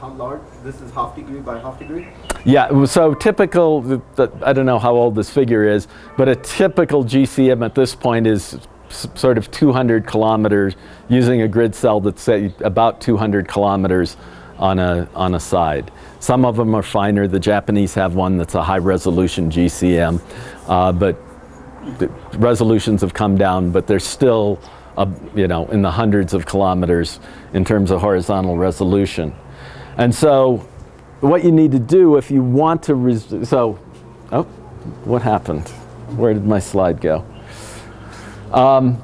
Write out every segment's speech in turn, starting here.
How large? This is half degree by half degree? Yeah, so typical, I don't know how old this figure is, but a typical GCM at this point is sort of 200 kilometers using a grid cell that's say about 200 kilometers on a, on a side. Some of them are finer. The Japanese have one that's a high resolution GCM, uh, but resolutions have come down, but they're still, uh, you know, in the hundreds of kilometers in terms of horizontal resolution. And so what you need to do if you want to, so, oh, what happened? Where did my slide go? Um,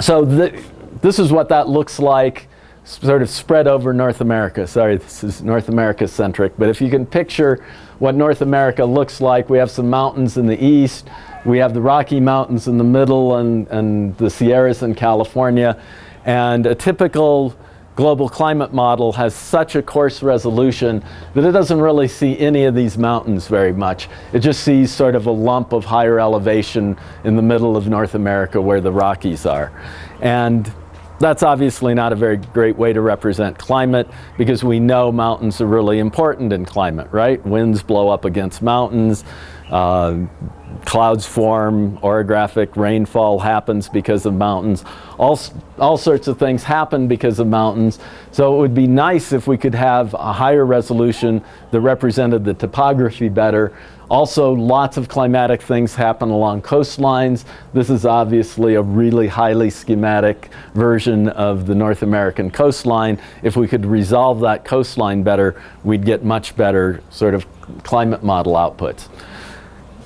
so this is what that looks like sort of spread over North America. Sorry, this is North America centric, but if you can picture what North America looks like, we have some mountains in the east, we have the Rocky Mountains in the middle and, and the Sierras in California, and a typical global climate model has such a coarse resolution that it doesn't really see any of these mountains very much. It just sees sort of a lump of higher elevation in the middle of North America where the Rockies are. And that's obviously not a very great way to represent climate because we know mountains are really important in climate, right? Winds blow up against mountains, uh, clouds form, orographic rainfall happens because of mountains. All, all sorts of things happen because of mountains. So it would be nice if we could have a higher resolution that represented the topography better. Also, lots of climatic things happen along coastlines. This is obviously a really highly schematic version of the North American coastline. If we could resolve that coastline better, we'd get much better sort of climate model outputs.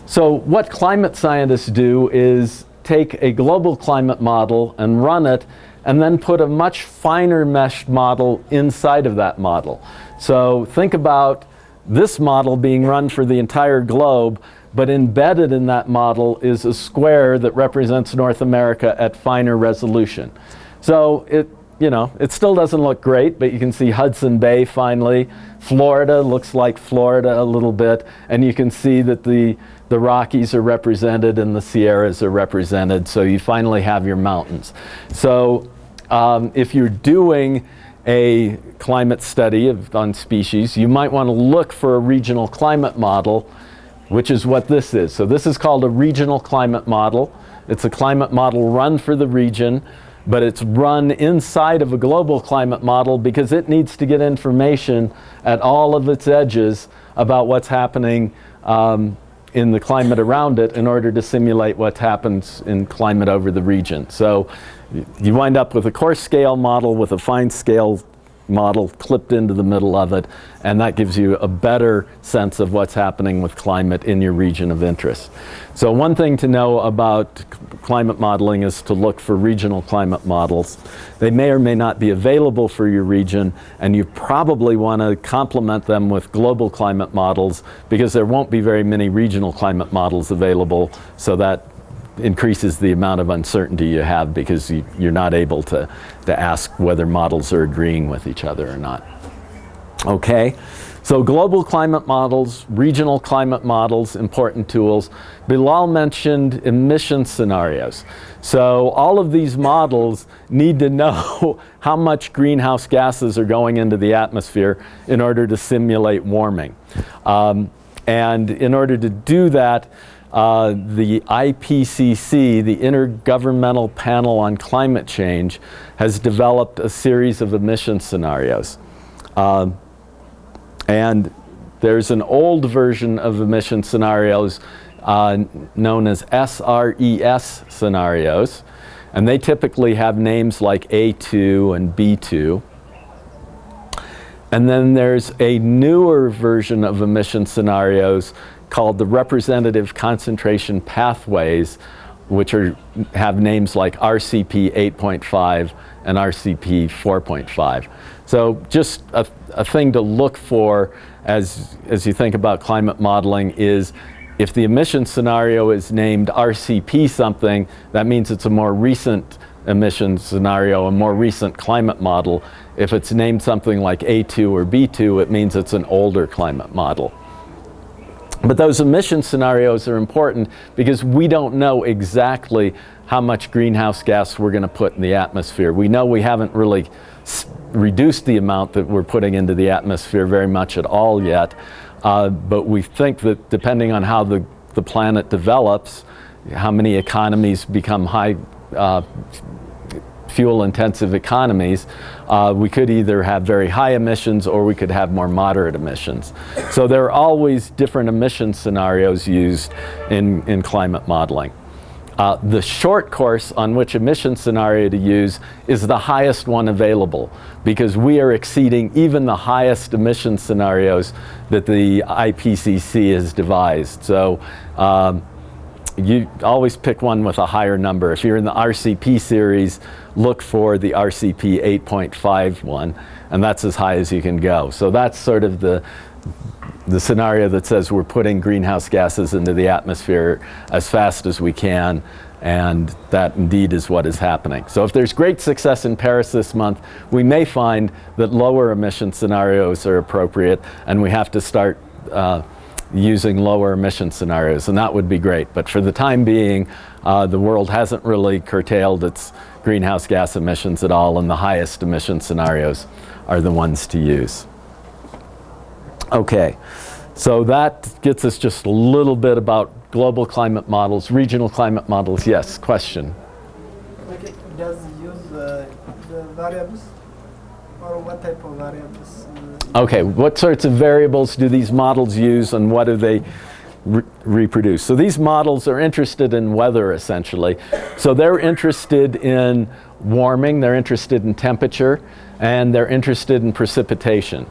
So what climate scientists do is take a global climate model and run it and then put a much finer meshed model inside of that model. So think about this model being run for the entire globe, but embedded in that model is a square that represents North America at finer resolution. So it, you know, it still doesn't look great, but you can see Hudson Bay finally. Florida looks like Florida a little bit, and you can see that the the Rockies are represented and the Sierras are represented, so you finally have your mountains. So um, if you're doing a climate study of, on species, you might want to look for a regional climate model, which is what this is. So this is called a regional climate model. It's a climate model run for the region, but it's run inside of a global climate model because it needs to get information at all of its edges about what's happening um, in the climate around it in order to simulate what happens in climate over the region. So you wind up with a coarse scale model with a fine scale model clipped into the middle of it, and that gives you a better sense of what's happening with climate in your region of interest. So one thing to know about climate modeling is to look for regional climate models. They may or may not be available for your region, and you probably want to complement them with global climate models because there won't be very many regional climate models available, so that increases the amount of uncertainty you have because you, are not able to, to ask whether models are agreeing with each other or not. Okay, so global climate models, regional climate models, important tools. Bilal mentioned emission scenarios. So all of these models need to know how much greenhouse gases are going into the atmosphere in order to simulate warming. Um, and in order to do that, uh, the IPCC, the Intergovernmental Panel on Climate Change, has developed a series of emission scenarios. Uh, and there's an old version of emission scenarios uh, known as SRES scenarios. And they typically have names like A2 and B2. And then there's a newer version of emission scenarios called the representative concentration pathways, which are, have names like RCP 8.5 and RCP 4.5. So just a, a thing to look for as, as you think about climate modeling is if the emission scenario is named RCP something, that means it's a more recent emission scenario, a more recent climate model. If it's named something like A2 or B2, it means it's an older climate model. But those emission scenarios are important because we don't know exactly how much greenhouse gas we're going to put in the atmosphere. We know we haven't really reduced the amount that we're putting into the atmosphere very much at all yet. Uh, but we think that depending on how the, the planet develops, how many economies become high uh, fuel intensive economies, uh, we could either have very high emissions or we could have more moderate emissions. So there are always different emission scenarios used in, in climate modeling. Uh, the short course on which emission scenario to use is the highest one available because we are exceeding even the highest emission scenarios that the IPCC has devised. So um, you always pick one with a higher number. If you're in the RCP series, look for the RCP 8.51, and that's as high as you can go. So that's sort of the, the scenario that says we're putting greenhouse gases into the atmosphere as fast as we can, and that indeed is what is happening. So if there's great success in Paris this month, we may find that lower emission scenarios are appropriate, and we have to start uh, using lower emission scenarios, and that would be great. But for the time being, uh, the world hasn't really curtailed its greenhouse gas emissions at all, and the highest emission scenarios are the ones to use. Okay, so that gets us just a little bit about global climate models, regional climate models. Yes, question? Okay, does use uh, the variables or what type of variables? Okay, what sorts of variables do these models use and what do they re reproduce? So these models are interested in weather essentially. So they're interested in warming, they're interested in temperature, and they're interested in precipitation.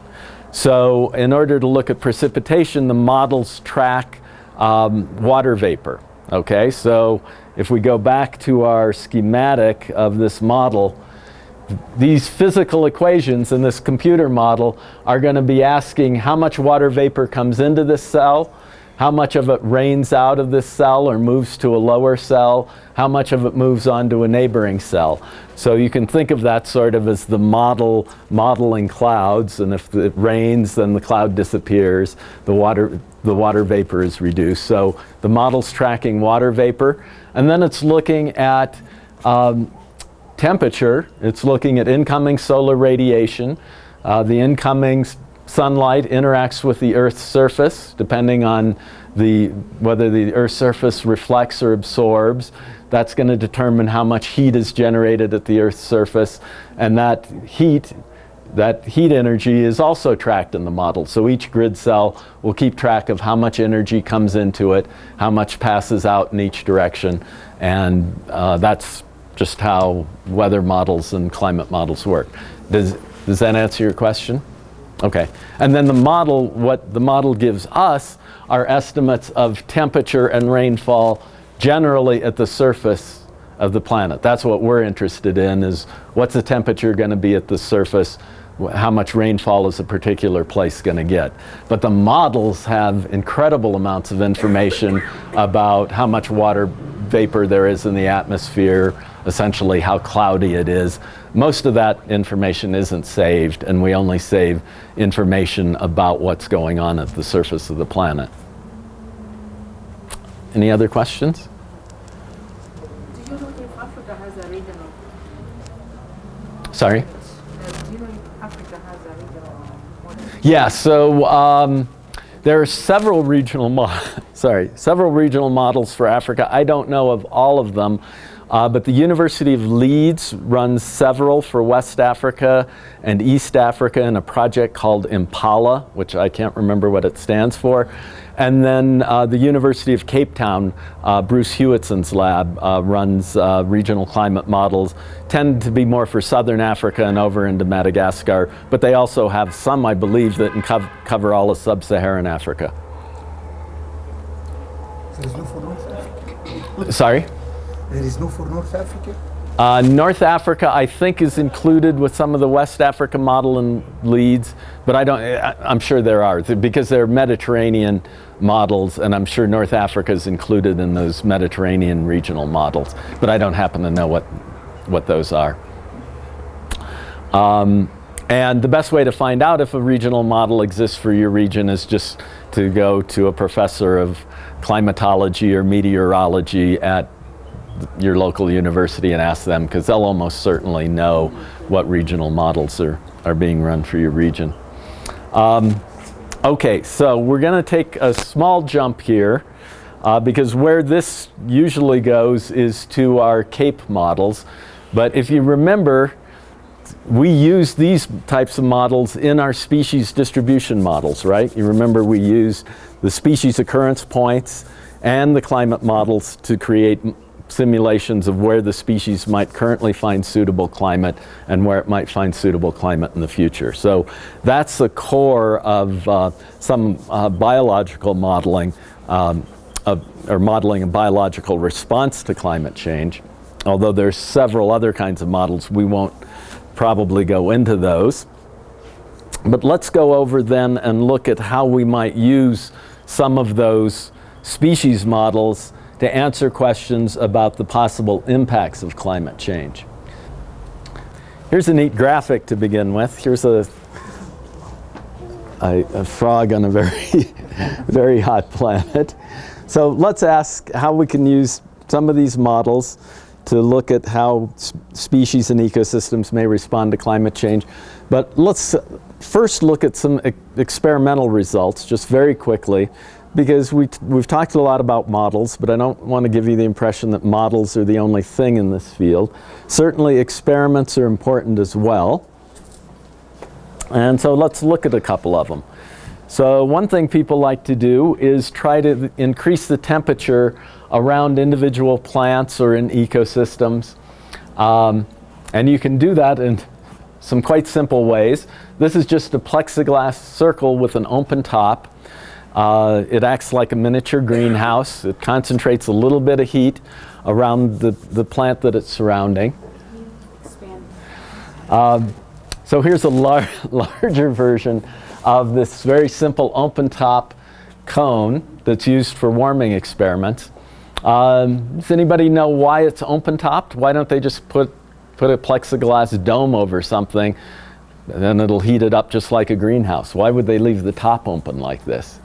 So in order to look at precipitation, the models track um, water vapor. Okay, so if we go back to our schematic of this model, these physical equations in this computer model are going to be asking how much water vapor comes into this cell, how much of it rains out of this cell or moves to a lower cell, how much of it moves on to a neighboring cell. So you can think of that sort of as the model modeling clouds and if it rains then the cloud disappears, the water, the water vapor is reduced. So the model's tracking water vapor and then it's looking at um, temperature, it's looking at incoming solar radiation. Uh, the incoming sunlight interacts with the Earth's surface, depending on the, whether the Earth's surface reflects or absorbs. That's going to determine how much heat is generated at the Earth's surface. And that heat, that heat energy is also tracked in the model. So each grid cell will keep track of how much energy comes into it, how much passes out in each direction. And uh, that's just how weather models and climate models work. Does, does that answer your question? Okay. And then the model, what the model gives us are estimates of temperature and rainfall generally at the surface of the planet. That's what we're interested in is what's the temperature going to be at the surface, how much rainfall is a particular place going to get. But the models have incredible amounts of information about how much water vapor there is in the atmosphere, essentially how cloudy it is. Most of that information isn't saved and we only save information about what's going on at the surface of the planet. Any other questions? Do you know if Africa has a regional? Sorry? Yeah, so um, there are several regional sorry, several regional models for Africa. I don't know of all of them. Uh, but the University of Leeds runs several for West Africa and East Africa in a project called Impala, which I can't remember what it stands for. And then uh, the University of Cape Town, uh, Bruce Hewitson's lab, uh, runs uh, regional climate models, tend to be more for Southern Africa and over into Madagascar, but they also have some, I believe, that cov cover all of Sub-Saharan Africa. There is no for North Africa. Sorry? There is no for North Africa. Uh, North Africa, I think, is included with some of the West Africa model and Leeds, but I don't. I, I'm sure there are because they're Mediterranean models, and I'm sure North Africa is included in those Mediterranean regional models. But I don't happen to know what what those are. Um, And the best way to find out if a regional model exists for your region is just to go to a professor of climatology or meteorology at your local university and ask them because they'll almost certainly know what regional models are, are being run for your region. Um, okay, so we're going to take a small jump here uh, because where this usually goes is to our CAPE models. But if you remember, we use these types of models in our species distribution models, right? You remember we use the species occurrence points and the climate models to create simulations of where the species might currently find suitable climate and where it might find suitable climate in the future. So that's the core of uh, some uh, biological modeling um, of, or modeling a biological response to climate change. Although there's several other kinds of models, we won't probably go into those. But let's go over then and look at how we might use some of those species models to answer questions about the possible impacts of climate change. Here's a neat graphic to begin with. Here's a, a, a frog on a very, very hot planet. So let's ask how we can use some of these models to look at how species and ecosystems may respond to climate change. But let's uh, first look at some e experimental results just very quickly because we we've talked a lot about models, but I don't want to give you the impression that models are the only thing in this field. Certainly experiments are important as well. And so let's look at a couple of them. So one thing people like to do is try to increase the temperature around individual plants or in ecosystems. Um, and you can do that in some quite simple ways. This is just a plexiglass circle with an open top. Uh, it acts like a miniature greenhouse. It concentrates a little bit of heat around the, the plant that it's surrounding. Um, so here's a lar larger version of this very simple open top cone that's used for warming experiments. Um, does anybody know why it's open topped? Why don't they just put, put a plexiglass dome over something and then it'll heat it up just like a greenhouse? Why would they leave the top open like this?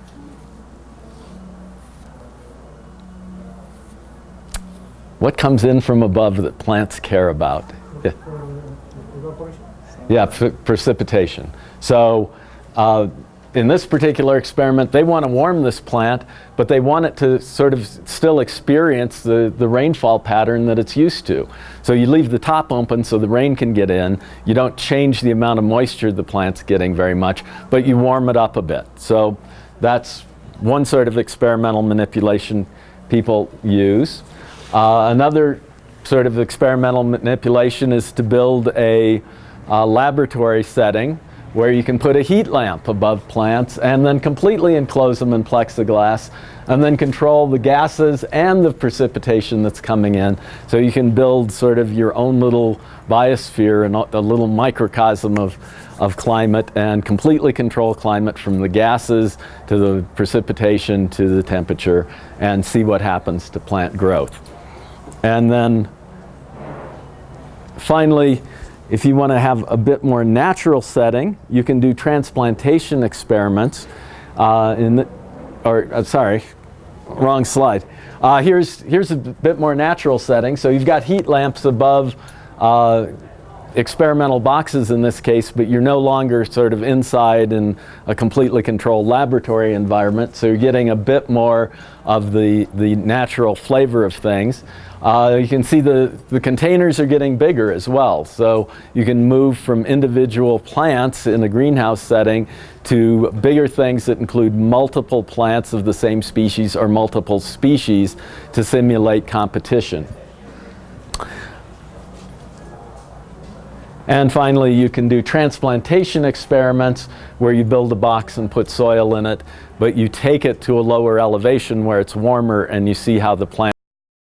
What comes in from above that plants care about? Yeah. Yeah, precipitation. So uh, in this particular experiment, they want to warm this plant, but they want it to sort of still experience the, the rainfall pattern that it's used to. So you leave the top open so the rain can get in. You don't change the amount of moisture the plant's getting very much, but you warm it up a bit. So that's one sort of experimental manipulation people use. Uh, another sort of experimental manipulation is to build a uh, laboratory setting where you can put a heat lamp above plants and then completely enclose them in plexiglass and then control the gases and the precipitation that's coming in. So you can build sort of your own little biosphere and a little microcosm of, of climate and completely control climate from the gases to the precipitation to the temperature and see what happens to plant growth. And then finally, if you want to have a bit more natural setting, you can do transplantation experiments. Uh, in the, or uh, sorry, wrong slide. Uh, here's, here's a bit more natural setting. So you've got heat lamps above uh, experimental boxes in this case, but you're no longer sort of inside in a completely controlled laboratory environment. So you're getting a bit more of the, the natural flavor of things. Uh, you can see the, the containers are getting bigger as well. So you can move from individual plants in a greenhouse setting to bigger things that include multiple plants of the same species or multiple species to simulate competition. And finally, you can do transplantation experiments where you build a box and put soil in it, but you take it to a lower elevation where it's warmer and you see how the plant